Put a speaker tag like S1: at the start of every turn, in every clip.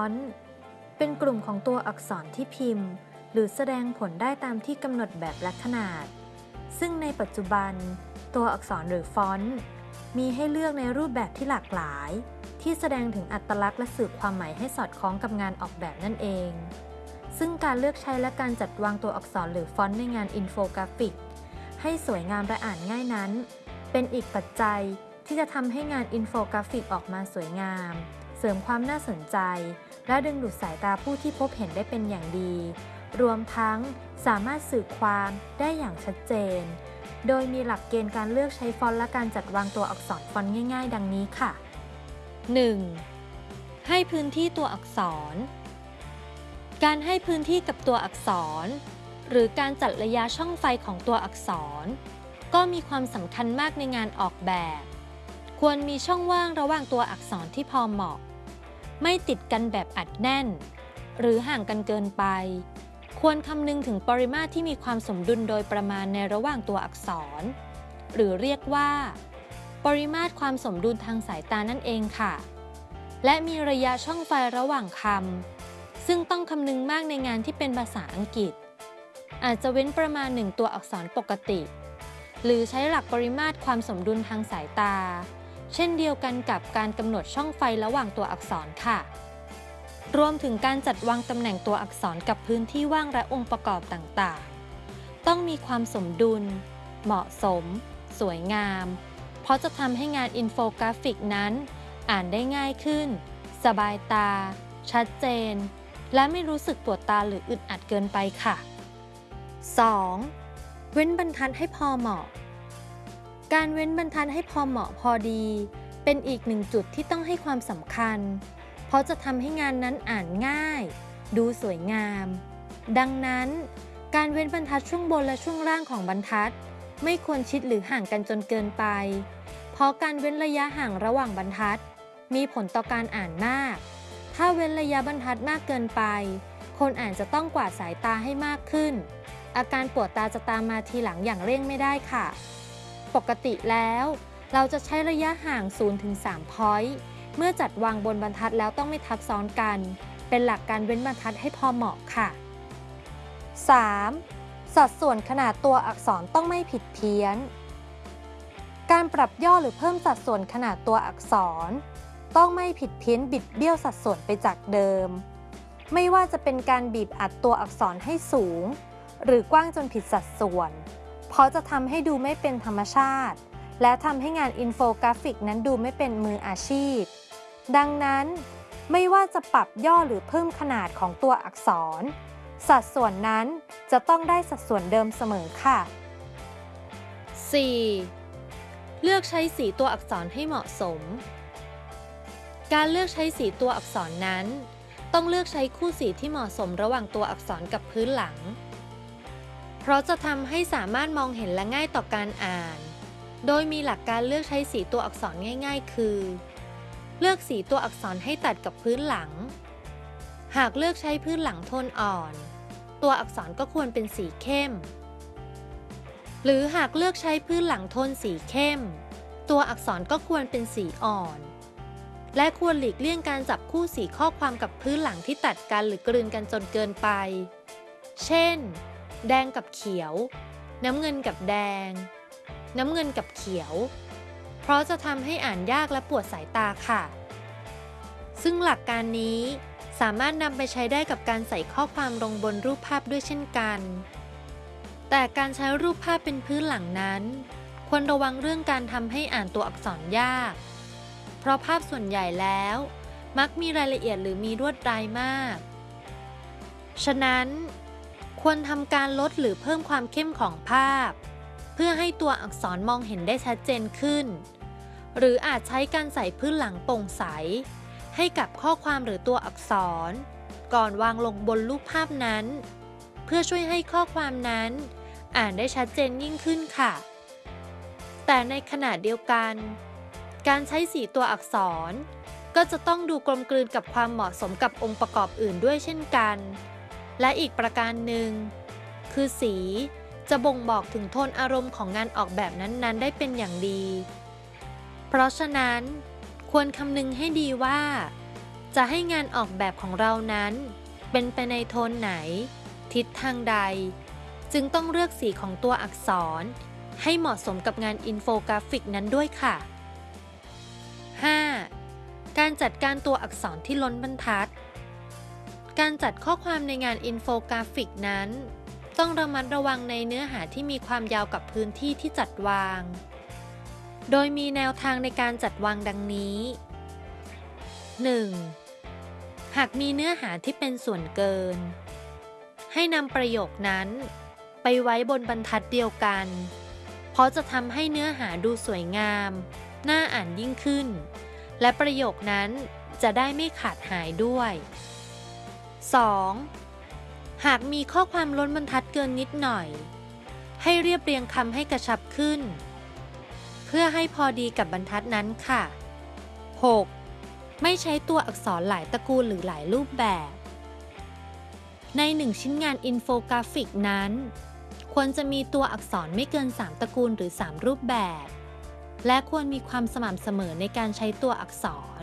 S1: ฟอนต์ เป็นกลุ่มของตัวอักษรที่พิมพ์ หรือแสดงผลได้ตามที่กำหนดแบบและขนาด ซึ่งในปัจจุบัน ตัวอักษรหรือฟอนต์ มีให้เลือกในรูปแบบที่หลากหลาย ที่แสดงถึงอัตลักษณ์และสื่อความหมายให้สอดคล้องกับงานออกแบบนั่นเอง ซึ่งการเลือกใช้และการจัดวางตัวอักษรหรือฟอนต์ในงานอินโฟกราฟิก ให้สวยงามและอ่านง่ายนั้น เป็นอีกปัจจัยที่จะทำให้งานอินโฟกราฟิกออกมาสวยงาม เสริมความน่าสนใจ และดึงดูดสายตาผู้ที่พบเห็นได้เป็นอย่างดี รวมทั้งสามารถสื่อความได้อย่างชัดเจน โดยมีหลักเกณฑ์การเลือกใช้ฟอนต์และการจัดวางตัวอักษรฟอนต์ง่าย ๆ ดังนี้ค่ะ 1. ให้พื้นที่ตัวอักษร การให้พื้นที่กับตัวอักษร หรือการจัดระยะช่องไฟของตัวอักษร ก็มีความสำคัญมากในงานออกแบบควรมีช่องว่างระหว่างตัวอักษรที่พอเหมาะ ไม่ติดกันแบบอัดแน่น หรือห่างกันเกินไป ควรคำนึงถึงปริมาตรที่มีความสมดุลโดยประมาณในระหว่างตัวอักษร หรือเรียกว่า ปริมาตรความสมดุลทางสายตานั่นเองค่ะ และมีระยะช่องไฟระหว่างคำซึ่งต้องคำนึงมากในงานที่เป็นภาษาอังกฤษ อาจจะเว้นประมาณหนึ่งตัวอักษรปกติ หรือใช้หลักปริมาตรความสมดุลทางสายตา เช่นเดียวกันกับการกำหนดช่องไฟระหว่างตัวอักษรค่ะ รวมถึงการจัดวางตำแหน่งตัวอักษรกับพื้นที่ว่างและองค์ประกอบต่างๆ ต้องมีความสมดุล เหมาะสม สวยงาม เพราะจะทำให้งานอินโฟกราฟิกนั้น อ่านได้ง่ายขึ้น สบายตา ชัดเจน และไม่รู้สึกปวดตาหรืออึดอัดเกินไปค่ะ 2. เว้นบรรทัดให้พอเหมาะ การเว้นบรรทัดให้พอเหมาะพอดี เป็นอีกหนึ่งจุดที่ต้องให้ความสำคัญ เพราะจะทำให้งานนั้นอ่านง่าย ดูสวยงาม ดังนั้น การเว้นบรรทัดช่วงบนและช่วงล่างของบรรทัด ไม่ควรชิดหรือห่างกันจนเกินไป เพราะการเว้นระยะห่างระหว่างบรรทัด มีผลต่อการอ่านมาก ถ้าเว้นระยะบรรทัดมากเกินไป คนอ่านจะต้องกวาดสายตาให้มากขึ้น อาการปวดตาจะตามมาทีหลังอย่างเร่งไม่ได้ค่ะ ปกติแล้ว เราจะใช้ระยะห่าง 0-3 พอยต์เมื่อจัดวางบนบรรทัดแล้วต้องไม่ทับซ้อนกัน เป็นหลักการเว้นบรรทัดให้พอเหมาะค่ะ 3. สัดส่วนขนาดตัวอักษรต้องไม่ผิดเพี้ยน การปรับย่อหรือเพิ่มสัดส่วนขนาดตัวอักษร ต้องไม่ผิดเพี้ยนบิดเบี้ยวสัดส่วนไปจากเดิม ไม่ว่าจะเป็นการบีบอัดตัวอักษรให้สูง หรือกว้างจนผิดสัดส่วน เพราะจะทำให้ดูไม่เป็นธรรมชาติ และทำให้งานอินโฟกราฟิกนั้นดูไม่เป็นมืออาชีพ ดังนั้น ไม่ว่าจะปรับย่อหรือเพิ่มขนาดของตัวอักษร สัดส่วนนั้นจะต้องได้สัดส่วนเดิมเสมอค่ะ 4. เลือกใช้สีตัวอักษรให้เหมาะสม การเลือกใช้สีตัวอักษรนั้น ต้องเลือกใช้คู่สีที่เหมาะสมระหว่างตัวอักษรกับพื้นหลัง เพราะจะทำให้สามารถมองเห็นและง่ายต่อการอ่าน โดยมีหลักการเลือกใช้สีตัวอักษรง่าย ๆ คือ เลือกสีตัวอักษรให้ตัดกับพื้นหลัง หากเลือกใช้พื้นหลังโทนอ่อน ตัวอักษรก็ควรเป็นสีเข้ม หรือหากเลือกใช้พื้นหลังโทนสีเข้ม ตัวอักษรก็ควรเป็นสีอ่อน และควรหลีกเลี่ยงการจับคู่สีข้อความกับพื้นหลังที่ตัดกันหรือกลืนกันจนเกินไป เช่น แดงกับเขียว น้ำเงินกับแดง น้ำเงินกับเขียว เพราะจะทำให้อ่านยากและปวดสายตาค่ะ ซึ่งหลักการนี้สามารถนำไปใช้ได้กับการใส่ข้อความลงบนรูปภาพด้วยเช่นกัน แต่การใช้รูปภาพเป็นพื้นหลังนั้น ควรระวังเรื่องการทำให้อ่านตัวอักษรยาก เพราะภาพส่วนใหญ่แล้ว มักมีรายละเอียดหรือมีรวดลายมาก ฉะนั้น ควรทำการลดหรือเพิ่มความเข้มของภาพ เพื่อให้ตัวอักษรมองเห็นได้ชัดเจนขึ้น หรืออาจใช้การใส่พื้นหลังโปร่งใส ให้กับข้อความหรือตัวอักษร ก่อนวางลงบนรูปภาพนั้น เพื่อช่วยให้ข้อความนั้น อ่านได้ชัดเจนยิ่งขึ้นค่ะ แต่ในขณะเดียวกัน การใช้สีตัวอักษร ก็จะต้องดูกลมกลืนกับความเหมาะสมกับองค์ประกอบอื่นด้วยเช่นกัน และอีกประการหนึ่ง คือสี จะบ่งบอกถึงโทนอารมณ์ของงานออกแบบนั้น ๆ ได้เป็นอย่างดี เพราะฉะนั้น ควรคำนึงให้ดีว่า จะให้งานออกแบบของเรานั้น เป็นไปในโทนไหน ทิศทางใด จึงต้องเลือกสีของตัวอักษร ให้เหมาะสมกับงานอินโฟกราฟิกนั้นด้วยค่ะ 5. การจัดการตัวอักษรที่ล้นบรรทัด การจัดข้อความในงานอินโฟกราฟิกนั้น ต้องระมัดระวังในเนื้อหาที่มีความยาวกับพื้นที่ที่จัดวาง โดยมีแนวทางในการจัดวางดังนี้ 1. หากมีเนื้อหาที่เป็นส่วนเกิน ให้นำประโยคนั้น ไปไว้บนบรรทัดเดียวกัน เพราะจะทำให้เนื้อหาดูสวยงาม น่าอ่านยิ่งขึ้น และประโยคนั้นจะได้ไม่ขาดหายด้วย 2. หากมีข้อความล้นบรรทัดเกินนิดหน่อย ให้เรียบเรียงคำให้กระชับขึ้น เพื่อให้พอดีกับบรรทัดนั้นค่ะ 6. ไม่ใช้ตัวอักษรหลายตระกูลหรือหลายรูปแบบ ในหนึ่งชิ้นงานอินโฟกราฟิกนั้น ควรจะมีตัวอักษรไม่เกิน 3 ตระกูลหรือ 3 รูปแบบ และควรมีความสม่ำเสมอในการใช้ตัวอักษร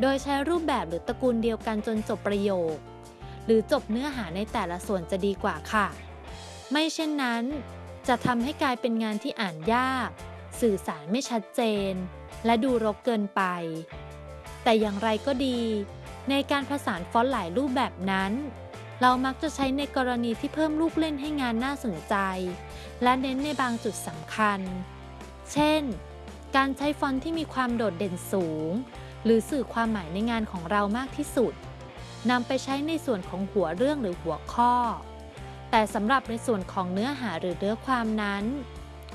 S1: โดยใช้รูปแบบหรือตระกูลเดียวกันจนจบประโยค รือจบเนื้อหาในแต่ละส่วนจะดีกว่าค่ะ ไม่เช่นนั้น จะทำให้กลายเป็นงานที่อ่านยาก สื่อสารไม่ชัดเจน และดูรกเกินไป แต่อย่างไรก็ดี ในการผสานฟอนต์หลายรูปแบบนั้น เรามักจะใช้ในกรณีที่เพิ่มลูกเล่นให้งานน่าสนใจ และเน้นในบางจุดสำคัญ เช่น การใช้ฟอนต์ที่มีความโดดเด่นสูง หรือสื่อความหมายในงานของเรามากที่สุด นำไปใช้ในส่วนของหัวเรื่องหรือหัวข้อ แต่สำหรับในส่วนของเนื้อหาหรือเนื้อความนั้น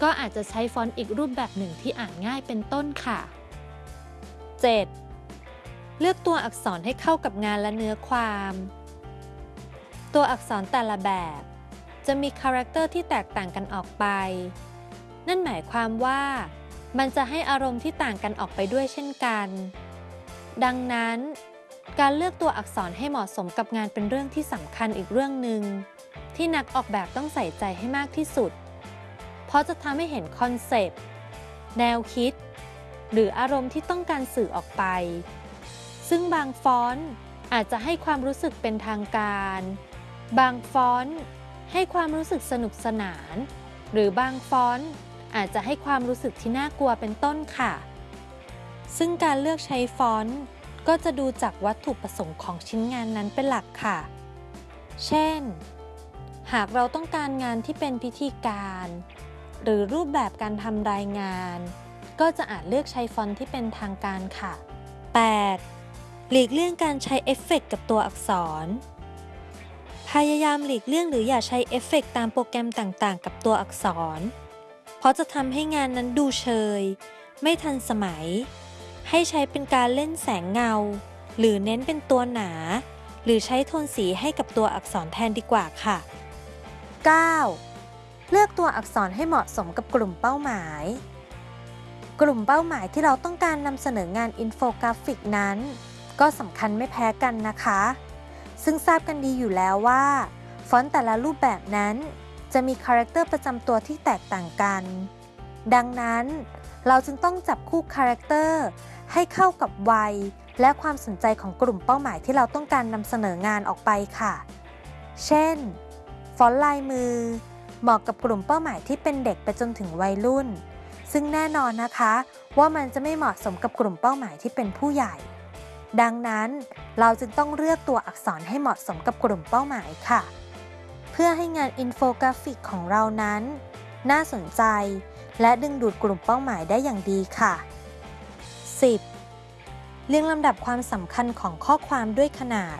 S1: ก็อาจจะใช้ฟอนต์อีกรูปแบบหนึ่งที่อ่านง่ายเป็นต้นค่ะ 7. เลือกตัวอักษรให้เข้ากับงานและเนื้อความ ตัวอักษรแต่ละแบบ จะมีคาแรคเตอร์ที่แตกต่างกันออกไป นั่นหมายความว่า มันจะให้อารมณ์ที่ต่างกันออกไปด้วยเช่นกัน ดังนั้น การเลือกตัวอักษรให้เหมาะสมกับงานเป็นเรื่องที่สำคัญอีกเรื่องหนึ่งที่นักออกแบบต้องใส่ใจให้มากที่สุด เพราะจะทำให้เห็นคอนเซปต์ แนวคิด หรืออารมณ์ที่ต้องการสื่อออกไป ซึ่งบางฟอนต์อาจจะให้ความรู้สึกเป็นทางการ บางฟอนต์ให้ความรู้สึกสนุกสนาน หรือบางฟอนต์อาจจะให้ความรู้สึกที่น่ากลัวเป็นต้นค่ะ ซึ่งการเลือกใช้ฟอนต์ ก็จะดูจากวัตถุประสงค์ของชิ้นงานนั้นเป็นหลักค่ะ เช่น หากเราต้องการงานที่เป็นพิธีการ หรือรูปแบบการทำรายงาน ก็จะอาจเลือกใช้ฟอนต์ที่เป็นทางการค่ะ 8. หลีกเลี่ยงการใช้เอฟเฟกต์กับตัวอักษร พยายามหลีกเลี่ยงหรืออย่าใช้เอฟเฟกต์ตามโปรแกรมต่างๆ กับตัวอักษร เพราะจะทำให้งานนั้นดูเชย ไม่ทันสมัย ให้ใช้เป็นการเล่นแสงเงา หรือเน้นเป็นตัวหนา หรือใช้โทนสีให้กับตัวอักษรแทนดีกว่าค่ะ 9. เลือกตัวอักษรให้เหมาะสมกับกลุ่มเป้าหมาย กลุ่มเป้าหมายที่เราต้องการนำเสนองานอินโฟกราฟิกนั้น ก็สำคัญไม่แพ้กันนะคะ ซึ่งทราบกันดีอยู่แล้วว่า ฟอนต์แต่ละรูปแบบนั้น จะมีคาแรคเตอร์ประจำตัวที่แตกต่างกัน ดังนั้นเราจึงต้องจับคู่คาแรคเตอร์ให้เข้ากับวัย และความสนใจของกลุ่มเป้าหมายที่เราต้องการนำเสนองานออกไปค่ะ เช่น ฟอนต์ลายมือ เหมาะกับกลุ่มเป้าหมายที่เป็นเด็กไปจนถึงวัยรุ่น ซึ่งแน่นอนนะคะ ว่ามันจะไม่เหมาะสมกับกลุ่มเป้าหมายที่เป็นผู้ใหญ่ ดังนั้นเราจึงต้องเลือกตัวอักษรให้เหมาะสมกับกลุ่มเป้าหมายค่ะ เพื่อให้งานอินโฟกราฟิกของเรานั้น น่าสนใจ และดึงดูดกลุ่มเป้าหมายได้อย่างดีค่ะ 10. เรียงลำดับความสำคัญของข้อความด้วยขนาด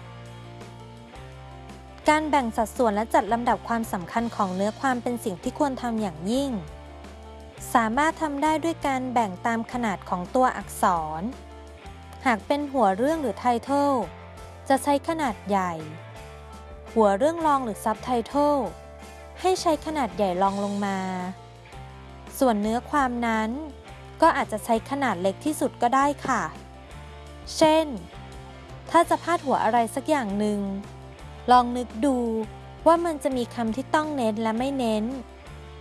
S1: การแบ่งสัดส่วนและจัดลำดับความสำคัญของเนื้อความเป็นสิ่งที่ควรทำอย่างยิ่ง สามารถทำได้ด้วยการแบ่งตามขนาดของตัวอักษร หากเป็นหัวเรื่องหรือไทเทลจะใช้ขนาดใหญ่ หัวเรื่องรองหรือซับไตเติลให้ใช้ขนาดใหญ่รองลงมา ส่วนเนื้อความนั้น ก็อาจจะใช้ขนาดเล็กที่สุดก็ได้ค่ะ เช่น ถ้าจะพาดหัวอะไรสักอย่างหนึ่ง ลองนึกดูว่ามันจะมีคำที่ต้องเน้นและไม่เน้น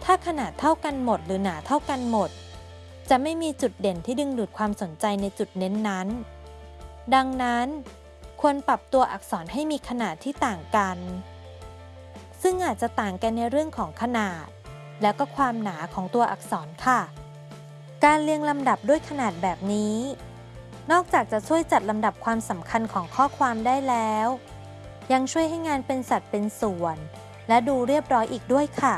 S1: ถ้าขนาดเท่ากันหมดหรือหนาเท่ากันหมด จะไม่มีจุดเด่นที่ดึงดูดความสนใจในจุดเน้นนั้น ดังนั้นควรปรับตัวอักษรให้มีขนาดที่ต่างกัน ซึ่งอาจจะต่างกันในเรื่องของขนาด แล้วก็ความหนาของตัวอักษรค่ะ การเรียงลำดับด้วยขนาดแบบนี้ นอกจากจะช่วยจัดลำดับความสำคัญของข้อความได้แล้ว ยังช่วยให้งานเป็นสัดเป็นส่วน และดูเรียบร้อยอีกด้วยค่ะ